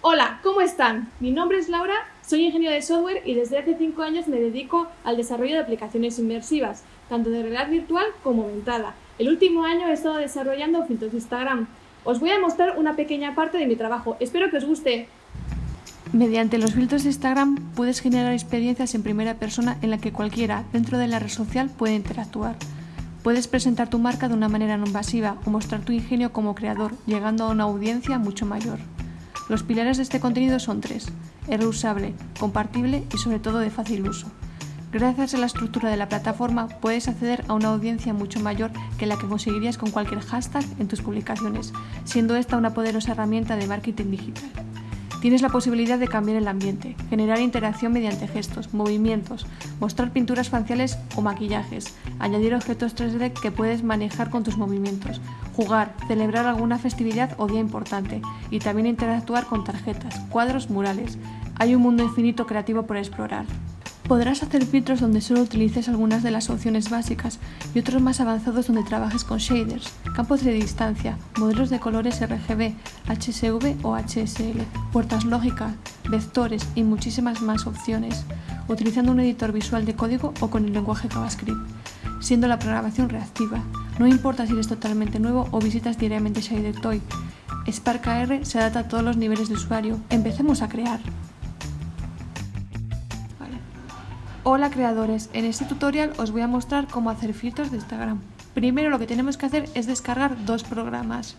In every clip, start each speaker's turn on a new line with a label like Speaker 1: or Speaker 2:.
Speaker 1: Hola, ¿cómo están? Mi nombre es Laura, soy ingeniero de software y desde hace 5 años me dedico al desarrollo de aplicaciones inmersivas, tanto de realidad virtual como aumentada. El último año he estado desarrollando filtros de Instagram. Os voy a mostrar una pequeña parte de mi trabajo, espero que os guste.
Speaker 2: Mediante los filtros de Instagram puedes generar experiencias en primera persona en la que cualquiera dentro de la red social puede interactuar. Puedes presentar tu marca de una manera no invasiva o mostrar tu ingenio como creador, llegando a una audiencia mucho mayor. Los pilares de este contenido son tres, es reusable, compartible y sobre todo de fácil uso. Gracias a la estructura de la plataforma puedes acceder a una audiencia mucho mayor que la que conseguirías con cualquier hashtag en tus publicaciones, siendo esta una poderosa herramienta de marketing digital. Tienes la posibilidad de cambiar el ambiente, generar interacción mediante gestos, movimientos, mostrar pinturas faciales o maquillajes, añadir objetos 3D que puedes manejar con tus movimientos, jugar, celebrar alguna festividad o día importante y también interactuar con tarjetas, cuadros, murales. Hay un mundo infinito creativo por explorar. Podrás hacer filtros donde solo utilices algunas de las opciones básicas y otros más avanzados donde trabajes con shaders, campos de distancia, modelos de colores RGB, HSV o HSL, puertas lógicas, vectores y muchísimas más opciones, utilizando un editor visual de código o con el lenguaje JavaScript, siendo la programación reactiva. No importa si eres totalmente nuevo o visitas diariamente ShaderToy, Spark AR se adapta a todos los niveles de usuario. Empecemos a crear. Hola creadores, en este tutorial os voy a mostrar cómo hacer filtros de Instagram. Primero lo que tenemos que hacer es descargar dos programas.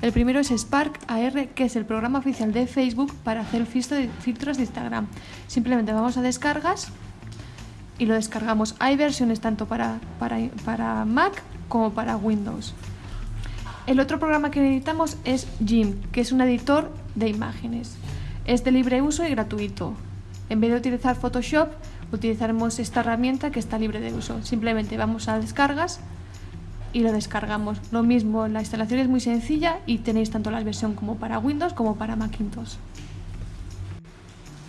Speaker 2: El primero es Spark AR, que es el programa oficial de Facebook para hacer filtros de Instagram. Simplemente vamos a descargas y lo descargamos. Hay versiones tanto para, para, para Mac como para Windows. El otro programa que necesitamos es Jim, que es un editor de imágenes. Es de libre uso y gratuito. En vez de utilizar Photoshop, utilizaremos esta herramienta que está libre de uso. Simplemente vamos a descargas y lo descargamos. Lo mismo, la instalación es muy sencilla y tenéis tanto la versión como para Windows como para Macintosh.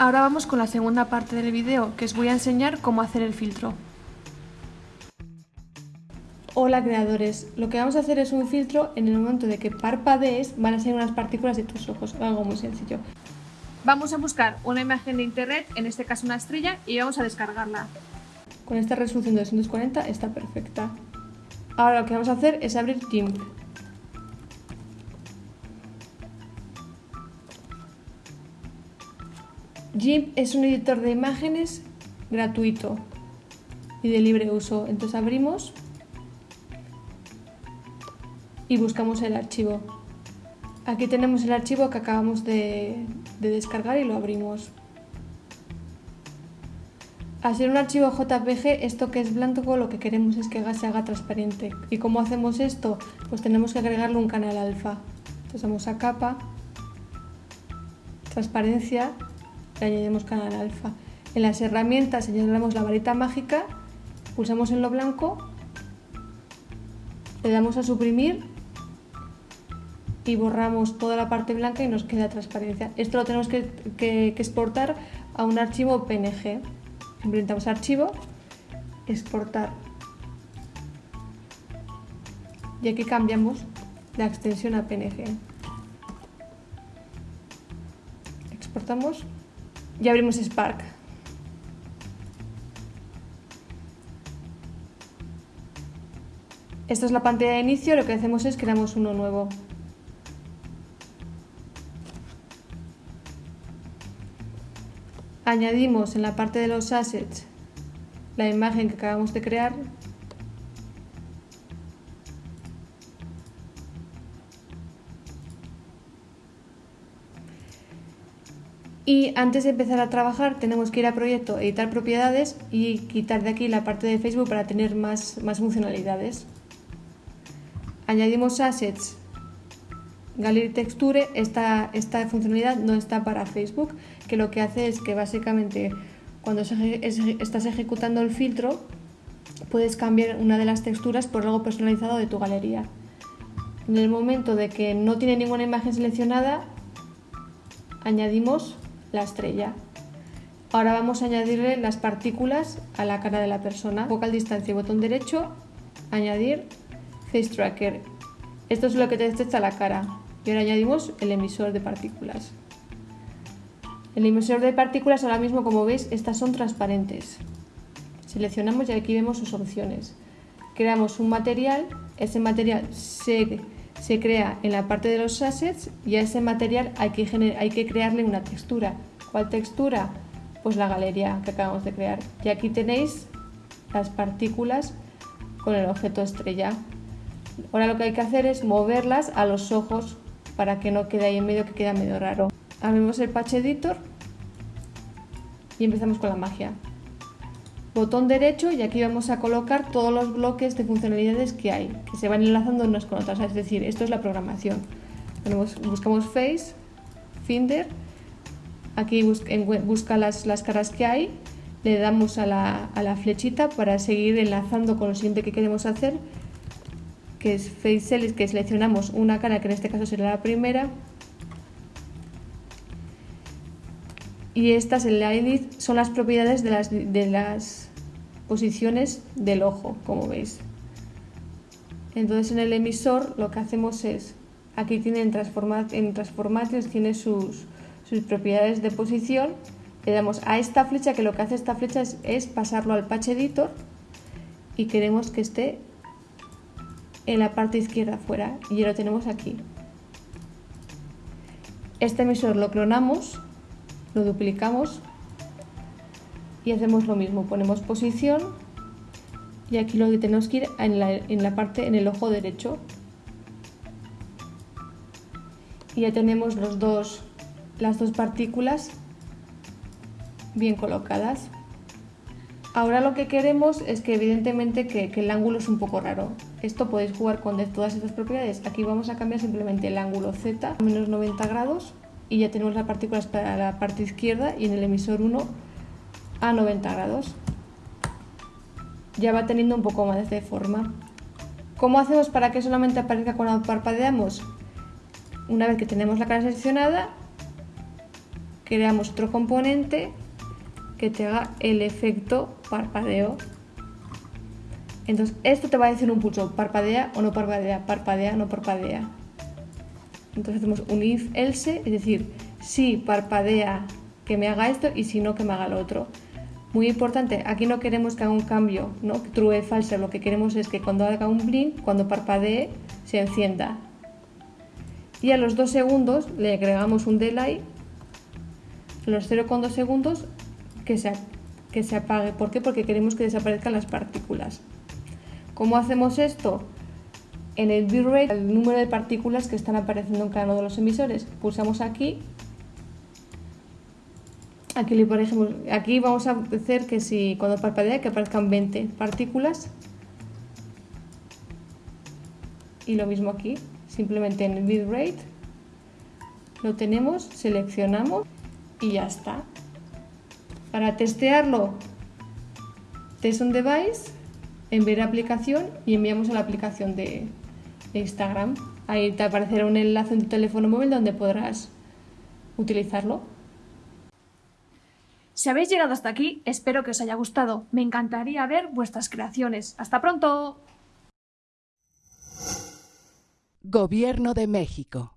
Speaker 2: Ahora vamos con la segunda parte del vídeo, que os voy a enseñar cómo hacer el filtro. Hola creadores, lo que vamos a hacer es un filtro en el momento de que parpadees van a ser unas partículas de tus ojos, algo muy sencillo. Vamos a buscar una imagen de internet, en este caso una estrella, y vamos a descargarla. Con esta resolución de 240 está perfecta. Ahora lo que vamos a hacer es abrir GIMP. GIMP es un editor de imágenes gratuito y de libre uso. Entonces abrimos y buscamos el archivo. Aquí tenemos el archivo que acabamos de, descargar y lo abrimos. Al ser un archivo JPG, esto que es blanco lo que queremos es que se haga transparente. ¿Y cómo hacemos esto? Pues tenemos que agregarle un canal alfa. Entonces vamos a capa, transparencia y añadimos canal alfa. En las herramientas señalamos la varita mágica, pulsamos en lo blanco, le damos a suprimir y borramos toda la parte blanca y nos queda transparencia. Esto lo tenemos que, exportar a un archivo PNG. Implementamos archivo, exportar. Y aquí cambiamos la extensión a PNG. Exportamos y abrimos Spark. Esta es la pantalla de inicio, lo que hacemos es creamos uno nuevo. añadimos en la parte de los assets la imagen que acabamos de crear Y antes de empezar a trabajar tenemos que ir a proyecto, editar propiedades y quitar de aquí la parte de Facebook para tener más, más funcionalidades. Añadimos assets Gallery Texture, esta, esta funcionalidad no está para Facebook, que lo que hace es que básicamente cuando estás ejecutando el filtro puedes cambiar una de las texturas por algo personalizado de tu galería. En el momento de que no tiene ninguna imagen seleccionada, añadimos la estrella. Ahora vamos a añadirle las partículas a la cara de la persona. Focal distancia, botón derecho, añadir Face Tracker. Esto es lo que te detecta la cara y ahora añadimos el emisor de partículas. El emisor de partículas ahora mismo, como veis, estas son transparentes. Seleccionamos y aquí vemos sus opciones. Creamos un material, ese material se, se crea en la parte de los assets y a ese material hay que, hay que crearle una textura. ¿Cuál textura? Pues la galería que acabamos de crear. Y aquí tenéis las partículas con el objeto estrella. Ahora lo que hay que hacer es moverlas a los ojos para que no quede ahí en medio que queda medio raro. Abrimos el Patch Editor y empezamos con la magia. Botón derecho y aquí vamos a colocar todos los bloques de funcionalidades que hay, que se van enlazando unas con otras, es decir, esto es la programación. buscamos Face, Finder, aquí busca las, las caras que hay, le damos a la, a la flechita para seguir enlazando con lo siguiente que queremos hacer que es Face que seleccionamos una cara, que en este caso será la primera. Y estas en la son las propiedades de las, de las posiciones del ojo, como veis. Entonces en el emisor lo que hacemos es, aquí tiene en, en Transformations, tiene sus, sus propiedades de posición, le damos a esta flecha, que lo que hace esta flecha es, es pasarlo al Patch Editor y queremos que esté en la parte izquierda afuera y ya lo tenemos aquí. Este emisor lo clonamos, lo duplicamos y hacemos lo mismo. Ponemos posición y aquí lo que tenemos que ir en la, en la parte, en el ojo derecho. Y ya tenemos los dos, las dos partículas bien colocadas. Ahora lo que queremos es que evidentemente que, el ángulo es un poco raro. Esto podéis jugar con todas estas propiedades. Aquí vamos a cambiar simplemente el ángulo Z a menos 90 grados y ya tenemos las partículas para la parte izquierda y en el emisor 1 a 90 grados. Ya va teniendo un poco más de forma. ¿Cómo hacemos para que solamente aparezca cuando parpadeamos? Una vez que tenemos la cara seleccionada, creamos otro componente que te haga el efecto parpadeo. Entonces, esto te va a decir un pulso, parpadea o no parpadea, parpadea no parpadea. Entonces hacemos un if else, es decir, si parpadea que me haga esto y si no que me haga lo otro. Muy importante, aquí no queremos que haga un cambio, ¿no? True false, lo que queremos es que cuando haga un blink, cuando parpadee, se encienda. Y a los dos segundos le agregamos un delay, a los 0,2 segundos que se, que se apague. ¿Por qué? Porque queremos que desaparezcan las partículas. ¿Cómo hacemos esto? En el bitrate, el número de partículas que están apareciendo en cada uno de los emisores. Pulsamos aquí. Aquí, le ponemos, aquí vamos a hacer que si cuando parpadea que aparezcan 20 partículas. Y lo mismo aquí, simplemente en el bitrate lo tenemos, seleccionamos y ya está. Para testearlo, test on device, enviar aplicación y enviamos a la aplicación de, Instagram. Ahí te aparecerá un enlace en tu teléfono móvil donde podrás utilizarlo.
Speaker 1: Si habéis llegado hasta aquí, espero que os haya gustado. Me encantaría ver vuestras creaciones. ¡Hasta pronto!
Speaker 3: Gobierno de México.